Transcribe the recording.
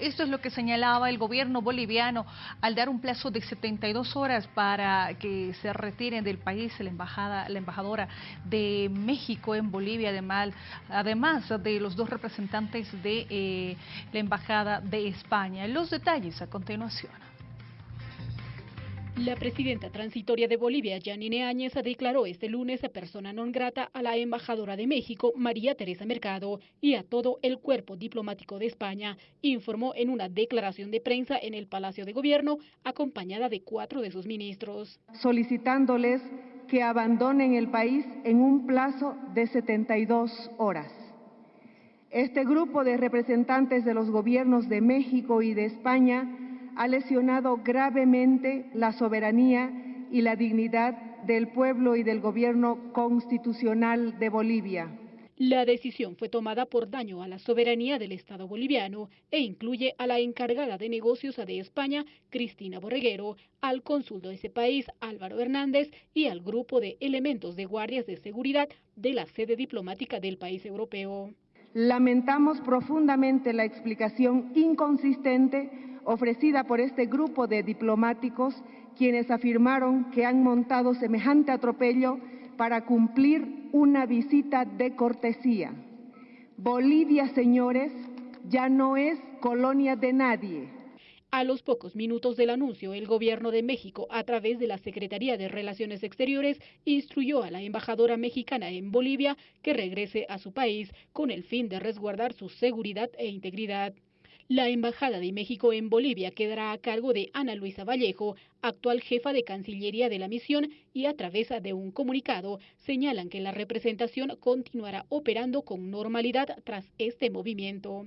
Esto es lo que señalaba el gobierno boliviano al dar un plazo de 72 horas para que se retiren del país la, embajada, la embajadora de México en Bolivia, además, además de los dos representantes de eh, la embajada de España. Los detalles a continuación. La presidenta transitoria de Bolivia, Janine Áñez, declaró este lunes persona non grata a la embajadora de México, María Teresa Mercado, y a todo el cuerpo diplomático de España, informó en una declaración de prensa en el Palacio de Gobierno, acompañada de cuatro de sus ministros. Solicitándoles que abandonen el país en un plazo de 72 horas. Este grupo de representantes de los gobiernos de México y de España ha lesionado gravemente la soberanía y la dignidad del pueblo y del gobierno constitucional de Bolivia. La decisión fue tomada por daño a la soberanía del Estado boliviano e incluye a la encargada de negocios de España, Cristina Borreguero, al cónsul de ese país, Álvaro Hernández, y al grupo de elementos de guardias de seguridad de la sede diplomática del país europeo. Lamentamos profundamente la explicación inconsistente ofrecida por este grupo de diplomáticos quienes afirmaron que han montado semejante atropello para cumplir una visita de cortesía. Bolivia, señores, ya no es colonia de nadie. A los pocos minutos del anuncio, el gobierno de México, a través de la Secretaría de Relaciones Exteriores, instruyó a la embajadora mexicana en Bolivia que regrese a su país con el fin de resguardar su seguridad e integridad. La Embajada de México en Bolivia quedará a cargo de Ana Luisa Vallejo, actual jefa de Cancillería de la misión, y a través de un comunicado señalan que la representación continuará operando con normalidad tras este movimiento.